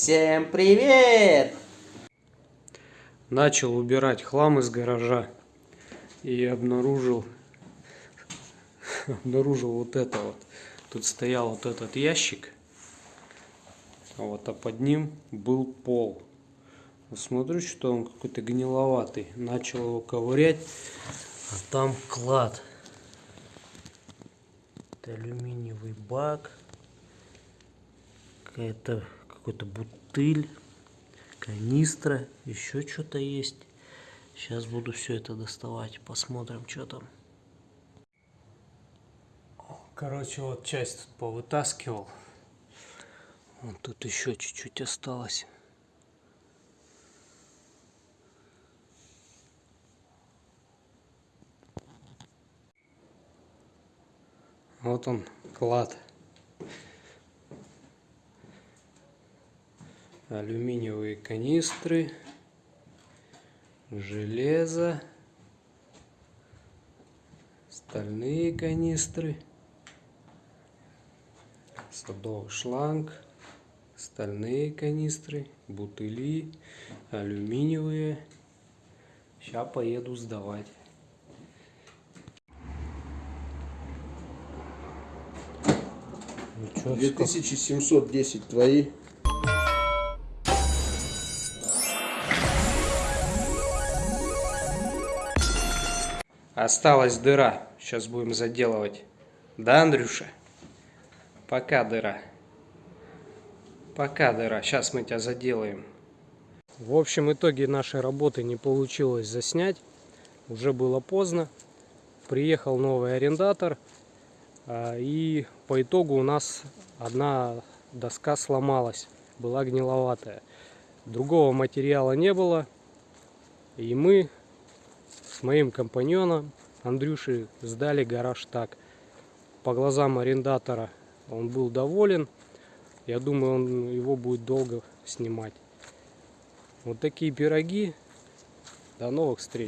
Всем привет! Начал убирать хлам из гаража и обнаружил обнаружил вот это вот. Тут стоял вот этот ящик, вот, а под ним был пол. Смотрю, что он какой-то гниловатый. Начал его ковырять, а там клад. Это алюминиевый бак, какая-то какой-то бутыль, канистра, еще что-то есть. Сейчас буду все это доставать, посмотрим, что там. Короче, вот часть тут повытаскивал. Вот тут еще чуть-чуть осталось. Вот он, клад. Алюминиевые канистры, железо, стальные канистры, садовый шланг, стальные канистры, бутыли, алюминиевые. Сейчас поеду сдавать. Ну, чё, 2710 твои. Осталась дыра. Сейчас будем заделывать. Да, Андрюша? Пока дыра. Пока дыра. Сейчас мы тебя заделаем. В общем итоге нашей работы не получилось заснять. Уже было поздно. Приехал новый арендатор. а, И по итогу у нас одна доска сломалась. Была гниловатая. Другого материала не было. И мы с моим компаньоном Андрюшей сдали гараж так. По глазам арендатора он был доволен. Я думаю, он его будет долго снимать. Вот такие пироги. До новых встреч.